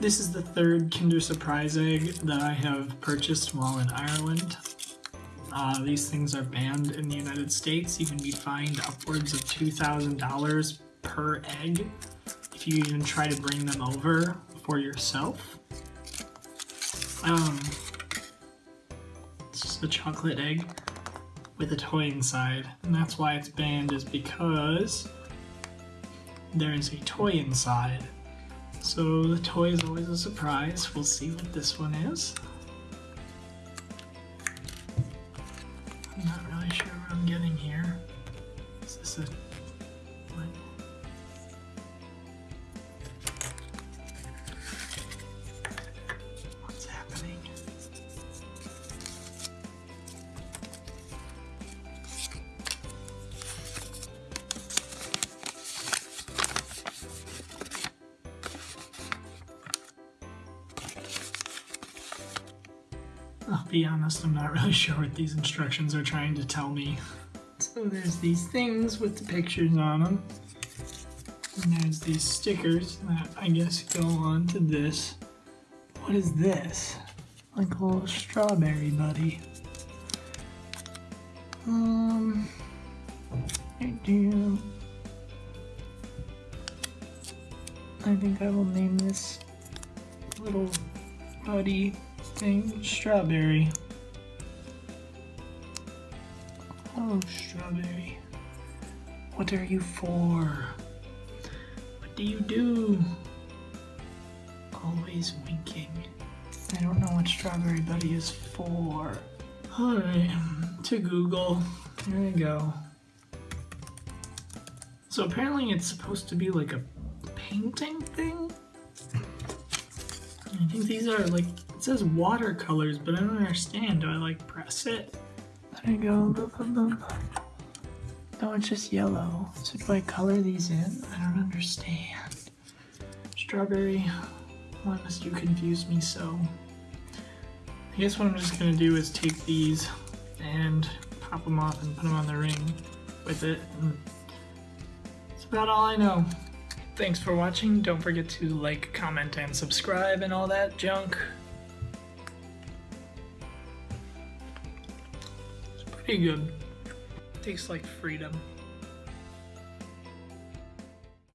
This is the third Kinder Surprise egg that I have purchased while in Ireland. Uh, these things are banned in the United States. You can be fined upwards of $2,000 per egg if you even try to bring them over for yourself. Um, it's just a chocolate egg with a toy inside, and that's why it's banned is because there is a toy inside. So the toy is always a surprise. We'll see what this one is. I'm not really sure what I'm getting here. Is this a... I'll be honest, I'm not really sure what these instructions are trying to tell me. So there's these things with the pictures on them. And there's these stickers that I guess go on to this. What is this? Like a little strawberry buddy. Um, I do. I think I will name this little buddy thing strawberry. Oh, strawberry. What are you for? What do you do? Always winking. I don't know what Strawberry Buddy is for. Alright, to Google. There we go. So apparently it's supposed to be like a painting thing? I think these are like, it says watercolors, but I don't understand. Do I like press it? There you go. Boop, boop, boop. No, it's just yellow. So do I color these in? I don't understand. Strawberry, why must you confuse me so? I guess what I'm just gonna do is take these and pop them off and put them on the ring with it. That's about all I know. Thanks for watching. Don't forget to like, comment, and subscribe and all that junk. Pretty good. Tastes like freedom.